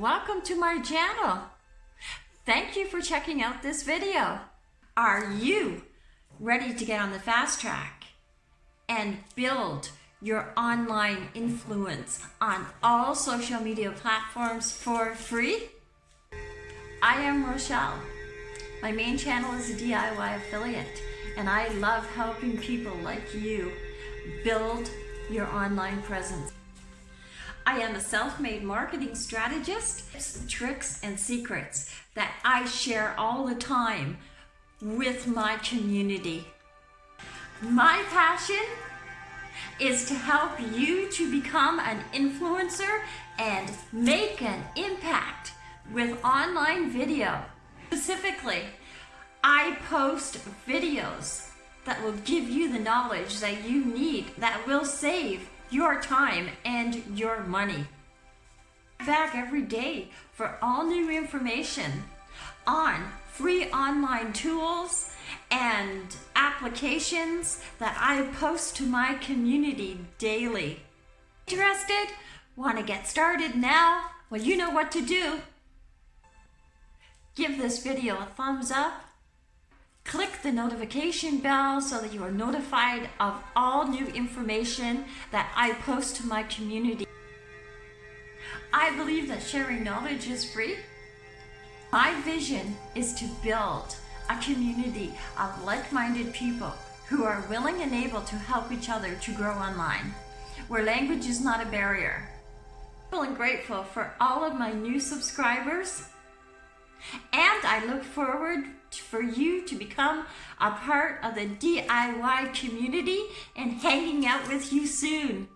welcome to my channel. Thank you for checking out this video. Are you ready to get on the fast track and build your online influence on all social media platforms for free? I am Rochelle. My main channel is a DIY affiliate and I love helping people like you build your online presence. I am a self-made marketing strategist, tricks and secrets that I share all the time with my community. My passion is to help you to become an influencer and make an impact with online video. Specifically, I post videos that will give you the knowledge that you need that will save your time and your money. Back every day for all new information on free online tools and applications that I post to my community daily. Interested? Want to get started now? Well, you know what to do. Give this video a thumbs up Click the notification bell so that you are notified of all new information that I post to my community. I believe that sharing knowledge is free. My vision is to build a community of like-minded people who are willing and able to help each other to grow online, where language is not a barrier. I'm grateful for all of my new subscribers and I look forward for you to become a part of the DIY community and hanging out with you soon.